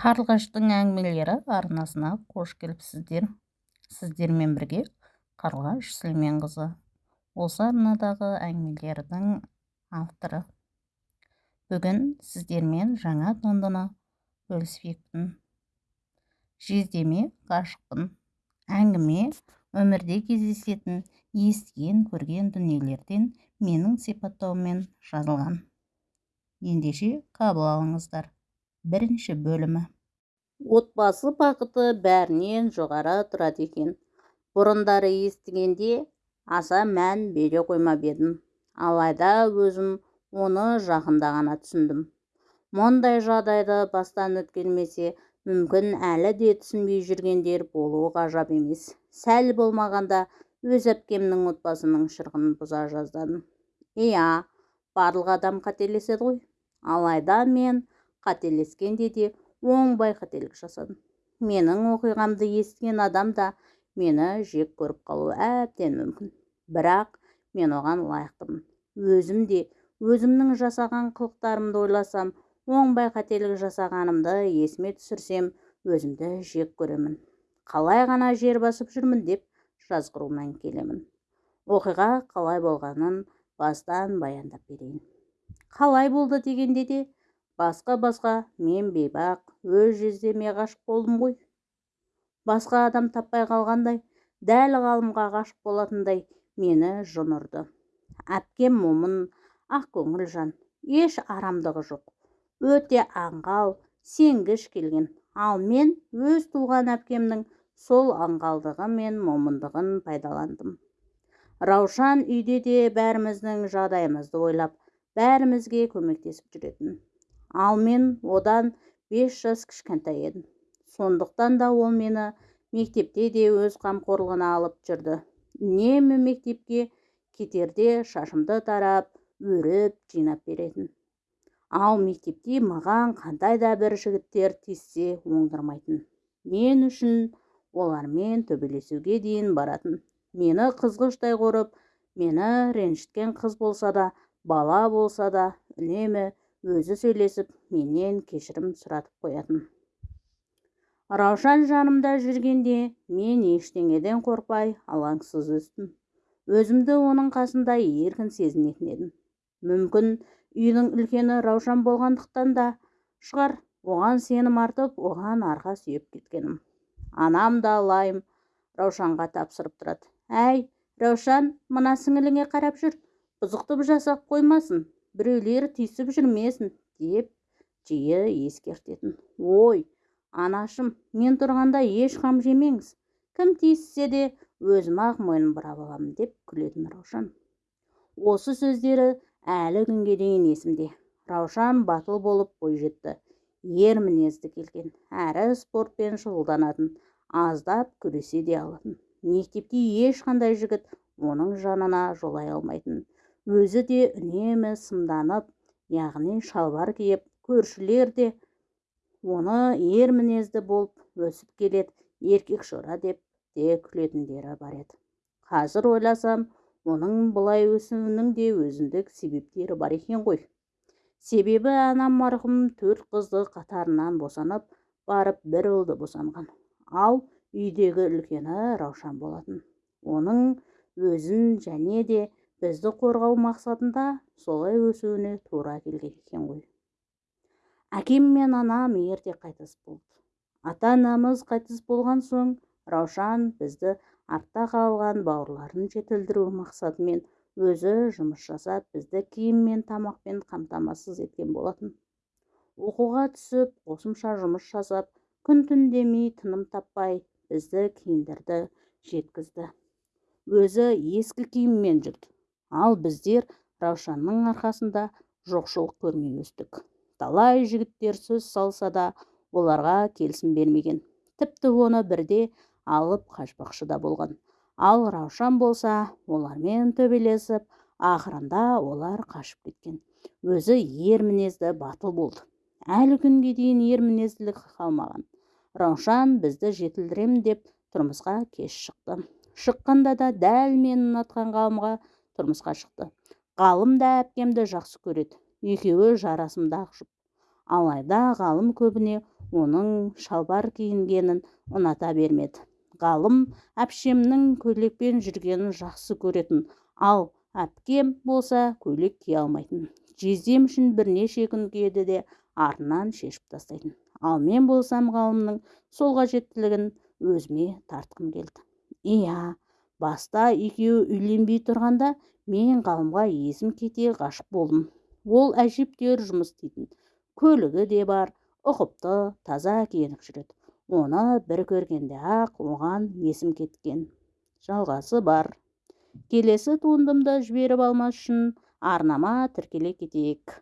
қарлығаштың әңгімелері арнасына қош келіпсіздер сіздермен бірге қарлығаш сүлейменқызы. Осы арнадағы әңгімелердің авторы. Бүгін сіздермен жаңа туындыны бөліспекпін. Жездеме ғашықпын. Әңгіме өмірде кездесетін естіген көрген дүниелерден менің сипаттауыммен жазылған. Ендеше қабыл алыңыздар. Бірінші бөлімі. Отбасы бақыты бәрінен жоғары тұрады екен. Бұрындары естігенде аса мән бере қоймап едім. Алайда өзім оны жақында ғана түсіндім. Мұндай жағдайды бастан өткермесе мүмкін әлі де түсінбей жүргендер болуы ғажап емес. Сәл болмағанда өз әпкемнің отбасының шырқын бұза жаздадым. Иә барлық адам қателеседі ғой. Алайда мен қателескенде де оңбай қателік жасадым менің оқиғамды естіген адам да мені жек көріп қалуы әбден мүмкін. Бірақ мен оған лайықтымын. Өзім де өзімнің жасаған қылықтарымды ойласам оңбай қателік жасағанымды есіме түсірсем өзімді жек көремін. Қалай ғана жер басып жүрмін деп жазғырумен келемін. Оқиға қалай болғанын бастан баяндап берейін. Қалай болды дегенде де басқа басқа мен бейбақ өз жездеме ғашық болдым ғой. Басқа адам таппай қалғандай дәл ғалымға ғашық болатындай мені жын ұрды әпкем момын ақкөңіл жан еш арамдығы жоқ. Өте аңғал сенгіш келген. Ал мен өз туған әпкемнің сол аңғалдығы мен момындығын пайдаландым. Раушан үйде де бәріміздің жағдайымызды ойлап бәрімізге көмектесіп жүретін. Ал мен одан бес жас кішкентай едім. Сондықтан да ол мені мектепте де өз қамқорлығына алып жүрді. Үнемі мектепке кетерде шашымды тарап өріп жинап беретін. Ал мектепте маған қандай да бір жігіттер тиіссе оңдырмайтын. Мен үшін олармен төбелесуге дейін баратын. Мені қызғыштай қорып мені ренжіткен қыз болса да бала болса да үнемі өзі сөйлесіп менен кешірім сұратып қоятын. Раушан жанымда жүргенде мен ештеңеден қорықпай алаңсыз өстім. Өзімді оның қасында еркін сезінетін едім. Мүмкін үйдің үлкені раушан болғандықтан да шығар оған сенім артып оған арқа сүйеп кеткенім. Анам да лайым раушанға тапсырып тұрады. Әй раушан мына сіңіліңе қарап жүр бұзықтық жасап қоймасын. Біреулер тиісіп жүрмесін деп жиі ескертетін. Ой анашым мен тұрғанда еш қам жемеңіз. Кім тиіссе де өзім-ақ мойын бұрап аламын деп күлетін раушан. Осы сөздері әлі күнге дейін есімде. Раушан батыл болып бойжетті ер мінезді келген әрі спортпен шұғылданатын аздап күресе де алатын. Мектепте ешқандай жігіт оның жанына жолай алмайтын өзі де үнемі сымданып яғни шалбар киіп көршілер де оны ер мінезді болып өсіп келеді еркек шора деп те күлетіндері бар еді. Қазір ойласам оның бұлай өсуінің де өзіндік себептері бар екен ғой. Себебі анам марқұм төрт қызды қатарынан босанып барып бір ұлды босанған. Ал үйдегі үлкені раушан болатын. Оның өзін және де бізді қорғау мақсатында солай өсуіне тура келген екен ғой. Әкем мен анам ерте қайтыс болды. Ата анамыз қайтыс болған соң раушан бізді артта қалған бауырларын жетілдіру мақсатымен өзі жұмыс жасап бізді киім мен тамақпен қамтамасыз еткен болатын. Оқуға түсіп қосымша жұмыс жасап күн түн демей тыным таппай бізді киіндірді жеткізді. Өзі ескі киіммен жүрді. Ал біздер раушанның арқасында жоқшылық көрмей өстік. Талай жігіттер сөз салса да оларға келісім бермеген. Тіпті оны бірде алып қашпақшы да болған. Ал раушан болса олармен төбелесіп ақырында олар қашып кеткен. Өзі ер мінезді батыл болды. Әлі күнге дейін ер мінезділік қалмаған. Раушан бізді жетілдірем деп тұрмысқа кеш шықты. Шыққанда да дәл мен ұнатқан ғалымға тұрмысқа шықты. Ғалым да әпкемді жақсы көреді. Екеуі жарасымды ақжұп алайда ғалым көбіне оның шалбар киінгенін ұната бермеді. Ғалым әпшемнің көйлекпен жүргенін жақсы көретін. Ал әпкем болса көйлек кие алмайтын. Жездем үшін бірнеше күн киеді де артынан шешіп тастайтын. Ал мен болсам ғалымның сол қажеттілігін өзіме тартқым келді. Иә баста екеуі үйленбей тұрғанда мен ғалымға есім кете ғашық болдым. Ол әжептәуір жұмыс істейтін. Көлігі де бар ұқыпты таза киініп жүреді. Оны бір көргенде ақ оған есім кеткен. Жалғасы бар. Келесі туындымды жіберіп алмас үшін арнама тіркеле кетейік.